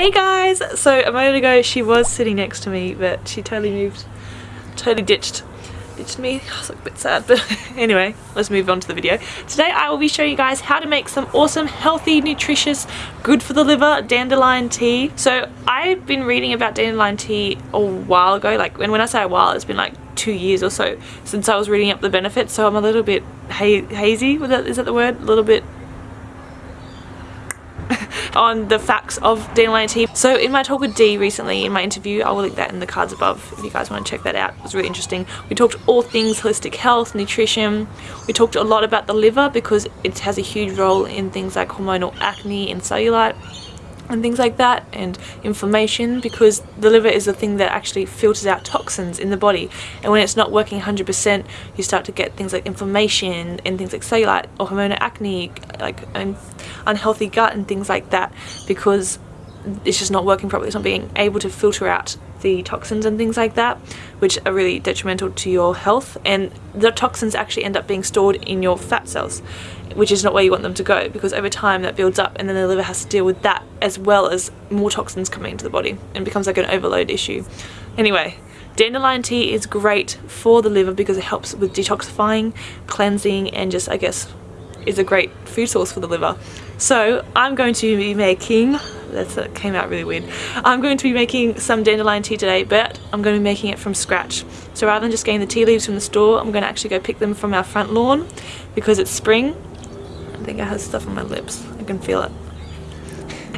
Hey guys! So a moment ago she was sitting next to me but she totally moved, totally ditched ditched me. I was like a bit sad but anyway let's move on to the video. Today I will be showing you guys how to make some awesome healthy nutritious good for the liver dandelion tea. So I've been reading about dandelion tea a while ago like when, when I say a while it's been like two years or so since I was reading up the benefits so I'm a little bit ha hazy, is that the word? A little bit on the facts of tea. So in my talk with Dee recently in my interview, I will link that in the cards above if you guys want to check that out. It was really interesting. We talked all things holistic health, nutrition. We talked a lot about the liver because it has a huge role in things like hormonal acne and cellulite and things like that and inflammation because the liver is the thing that actually filters out toxins in the body. And when it's not working 100% you start to get things like inflammation and things like cellulite or hormonal acne like an unhealthy gut and things like that because it's just not working properly it's not being able to filter out the toxins and things like that which are really detrimental to your health and the toxins actually end up being stored in your fat cells which is not where you want them to go because over time that builds up and then the liver has to deal with that as well as more toxins coming into the body and becomes like an overload issue. Anyway, dandelion tea is great for the liver because it helps with detoxifying, cleansing and just I guess is a great food source for the liver. So I'm going to be making, that came out really weird, I'm going to be making some dandelion tea today but I'm going to be making it from scratch. So rather than just getting the tea leaves from the store, I'm going to actually go pick them from our front lawn because it's spring I think I have stuff on my lips. I can feel it.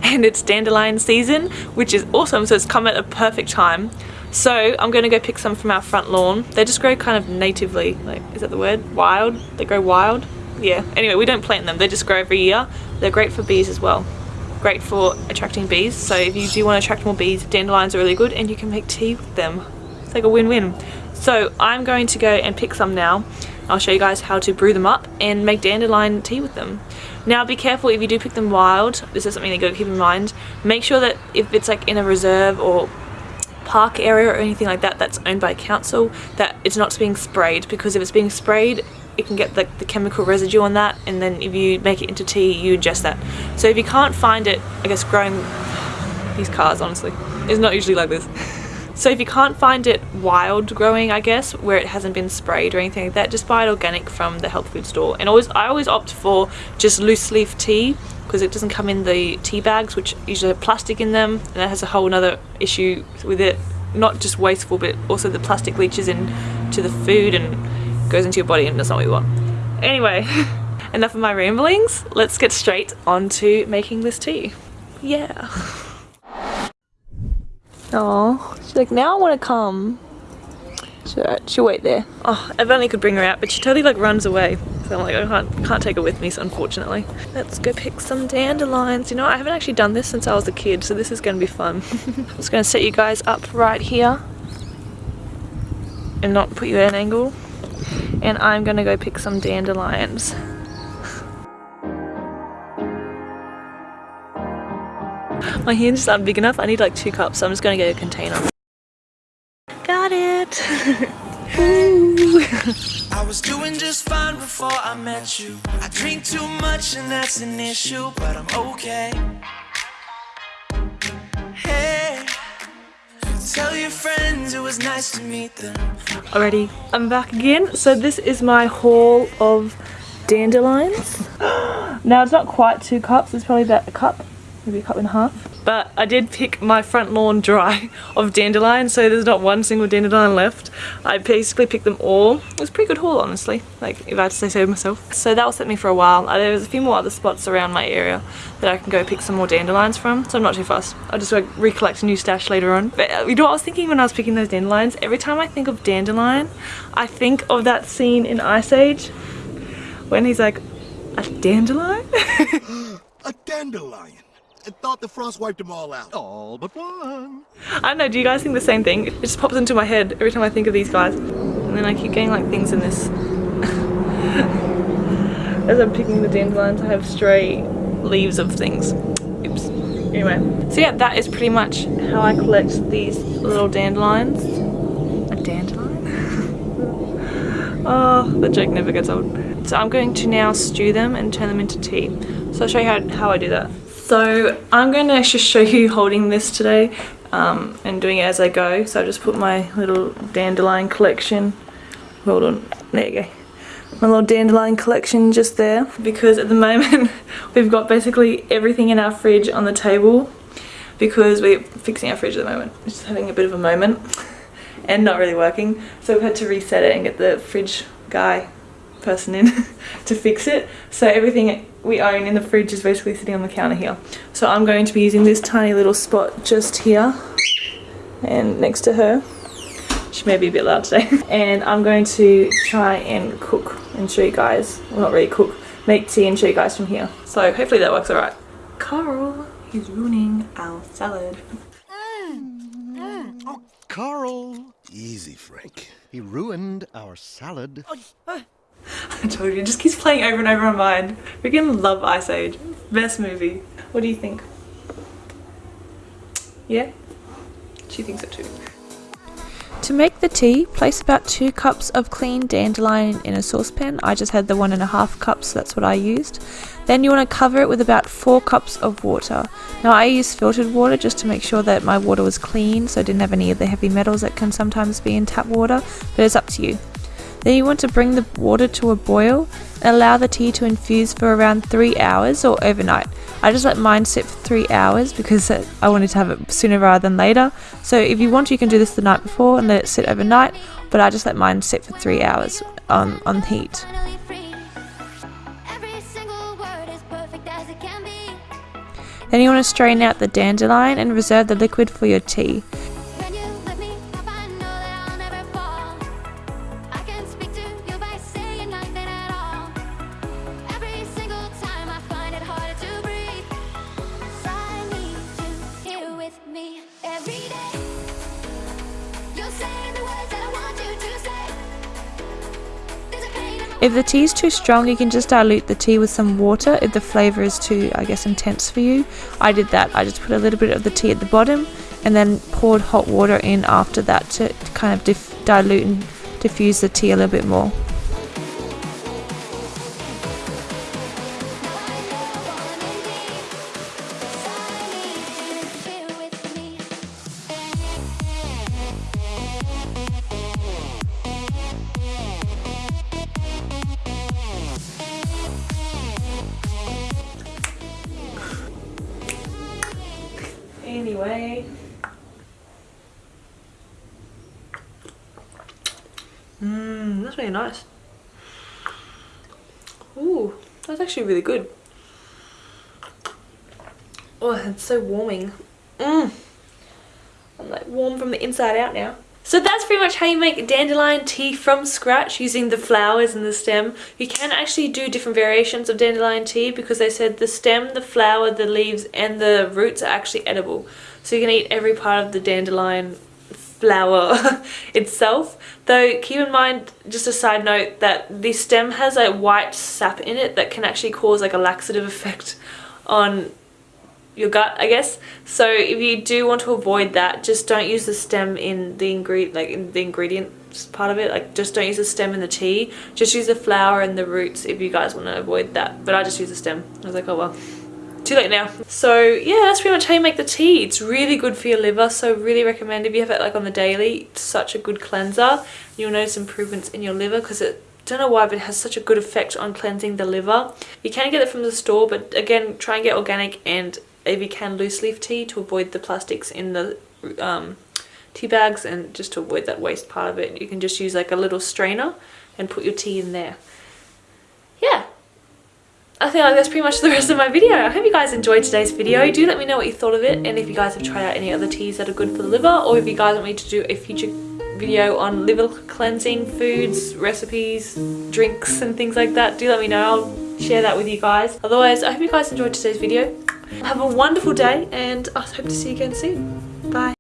And it's dandelion season, which is awesome. So it's come at a perfect time. So I'm going to go pick some from our front lawn. They just grow kind of natively. Like, is that the word? Wild? They grow wild? Yeah. Anyway, we don't plant them. They just grow every year. They're great for bees as well. Great for attracting bees. So if you do want to attract more bees, dandelions are really good and you can make tea with them. It's like a win-win. So I'm going to go and pick some now. I'll show you guys how to brew them up and make dandelion tea with them. Now be careful if you do pick them wild, this is something you gotta keep in mind. Make sure that if it's like in a reserve or park area or anything like that that's owned by council that it's not being sprayed because if it's being sprayed it can get like the chemical residue on that and then if you make it into tea you ingest that. So if you can't find it, I guess growing these cars honestly, is not usually like this. So if you can't find it wild growing, I guess, where it hasn't been sprayed or anything like that, just buy it organic from the health food store. And always, I always opt for just loose leaf tea because it doesn't come in the tea bags, which usually have plastic in them, and that has a whole other issue with it. Not just wasteful, but also the plastic leaches into the food and goes into your body, and that's not what you want. Anyway, enough of my ramblings. Let's get straight on to making this tea. Yeah. Oh, she's like, now I want to come. So she'll wait there. Oh, if only could bring her out, but she totally like runs away. So I'm like, I can't, can't take her with me, so unfortunately. Let's go pick some dandelions. You know, I haven't actually done this since I was a kid, so this is going to be fun. I'm just going to set you guys up right here and not put you at an angle. And I'm going to go pick some dandelions. My hands just aren't big enough. I need like two cups, so I'm just gonna get a container. Got it! I was doing just fine before I met you. I drink too much and that's an issue, but I'm okay. Hey, tell your friends it was nice to meet them. Alrighty, I'm back again. So this is my haul of dandelions. now it's not quite two cups, it's probably about a cup maybe a cup and a half. But I did pick my front lawn dry of dandelion, so there's not one single dandelion left. I basically picked them all. It was a pretty good haul, honestly, like if I had to say so myself. So that will set me for a while. Uh, there's a few more other spots around my area that I can go pick some more dandelions from, so I'm not too fussed. I'll just like, recollect a new stash later on. But uh, you know what I was thinking when I was picking those dandelions? Every time I think of dandelion, I think of that scene in Ice Age when he's like, a dandelion? a dandelion? I thought the frost wiped them all out. All but one. I don't know, do you guys think the same thing? It just pops into my head every time I think of these guys. And then I keep getting like things in this. As I'm picking the dandelions, I have stray leaves of things. Oops. Anyway. So yeah, that is pretty much how I collect these little dandelions. A dandelion? oh, the joke never gets old. So I'm going to now stew them and turn them into tea. So I'll show you how, how I do that. So I'm going to just show you holding this today um, and doing it as I go. So I just put my little dandelion collection, hold on, there you go. My little dandelion collection just there because at the moment we've got basically everything in our fridge on the table because we're fixing our fridge at the moment. It's just having a bit of a moment and not really working. So we've had to reset it and get the fridge guy person in to fix it. So everything we own in the fridge is basically sitting on the counter here. So I'm going to be using this tiny little spot just here and next to her. She may be a bit loud today. And I'm going to try and cook and show you guys, well not really cook, make tea and show you guys from here. So hopefully that works alright. Carl, he's ruining our salad. Oh, Carl. Easy, Frank. He ruined our salad. I told you, it just keeps playing over and over in my mind. Freaking love Ice Age. Best movie. What do you think? Yeah? She thinks so too. To make the tea, place about 2 cups of clean dandelion in a saucepan. I just had the one and a half cups, so that's what I used. Then you want to cover it with about 4 cups of water. Now I use filtered water just to make sure that my water was clean so I didn't have any of the heavy metals that can sometimes be in tap water, but it's up to you. Then you want to bring the water to a boil and allow the tea to infuse for around 3 hours or overnight. I just let mine sit for 3 hours because I wanted to have it sooner rather than later. So if you want you can do this the night before and let it sit overnight, but I just let mine sit for 3 hours on, on heat. Then you want to strain out the dandelion and reserve the liquid for your tea. If the tea is too strong, you can just dilute the tea with some water if the flavour is too, I guess, intense for you. I did that. I just put a little bit of the tea at the bottom and then poured hot water in after that to kind of dilute and diffuse the tea a little bit more. Anyway. Mmm, that's really nice. Ooh, that's actually really good. Oh, it's so warming. Mmm. I'm like warm from the inside out now. So that's pretty much how you make dandelion tea from scratch using the flowers and the stem. You can actually do different variations of dandelion tea because they said the stem, the flower, the leaves and the roots are actually edible. So you can eat every part of the dandelion flower itself. Though keep in mind, just a side note, that the stem has a white sap in it that can actually cause like a laxative effect on your gut I guess. So if you do want to avoid that just don't use the stem in the ingredient like in the ingredients part of it. Like just don't use the stem in the tea. Just use the flower and the roots if you guys want to avoid that. But I just use the stem. I was like oh well too late now. So yeah that's pretty much how you make the tea. It's really good for your liver. So really recommend if you have it like on the daily it's such a good cleanser. You'll notice improvements in your liver because it don't know why but it has such a good effect on cleansing the liver. You can get it from the store but again try and get organic and if you can loose leaf tea to avoid the plastics in the um, tea bags and just to avoid that waste part of it you can just use like a little strainer and put your tea in there yeah I think that's pretty much the rest of my video. I hope you guys enjoyed today's video. Do let me know what you thought of it and if you guys have tried out any other teas that are good for the liver or if you guys want me to do a future video on liver cleansing foods, recipes, drinks and things like that. Do let me know. I'll share that with you guys. Otherwise, I hope you guys enjoyed today's video. Have a wonderful day and I hope to see you again soon. Bye.